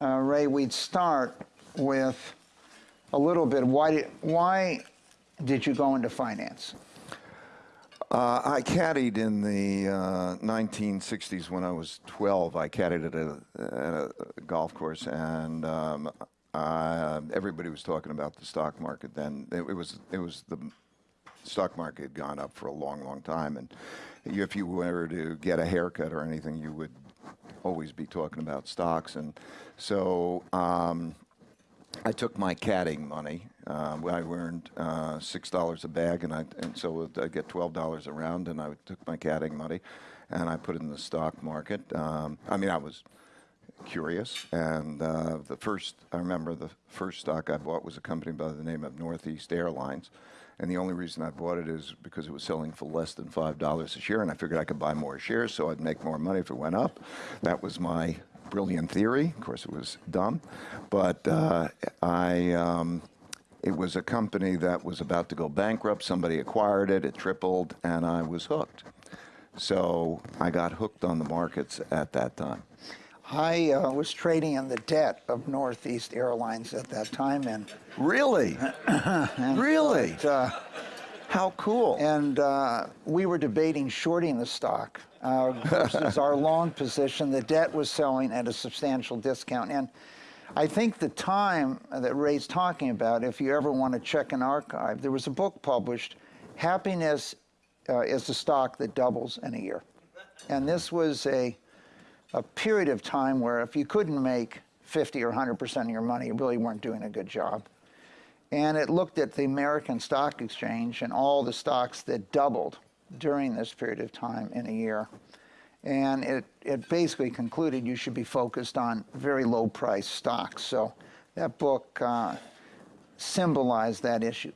uh, Ray, we'd start with a little bit. Why did, why did you go into finance? Uh, I caddied in the uh, 1960s when I was 12. I caddied at a, at a golf course, and um, I, everybody was talking about the stock market then. It, it was it was the stock market had gone up for a long, long time, and if you were to get a haircut or anything, you would always be talking about stocks. And so um, I took my caddying money. Uh, I earned uh, six dollars a bag, and I and so I get twelve dollars a round. And I took my caddying money, and I put it in the stock market. Um, I mean, I was curious, and uh, the first I remember the first stock I bought was a company by the name of Northeast Airlines. And the only reason I bought it is because it was selling for less than five dollars a share, and I figured I could buy more shares, so I'd make more money if it went up. That was my brilliant theory. Of course, it was dumb, but uh, I. Um, it was a company that was about to go bankrupt. Somebody acquired it. It tripled, and I was hooked. So I got hooked on the markets at that time. I uh, was trading in the debt of Northeast Airlines at that time, and Really? really? uh, How cool. and uh, we were debating shorting the stock uh, versus our long position. The debt was selling at a substantial discount, and I think the time that Ray's talking about, if you ever want to check an archive, there was a book published, "Happiness uh, is a Stock That Doubles in a Year," and this was a a period of time where if you couldn't make 50 or 100% of your money, you really weren't doing a good job. And it looked at the American Stock Exchange and all the stocks that doubled during this period of time in a year. And it, it basically concluded you should be focused on very low price stocks. So that book uh, symbolized that issue.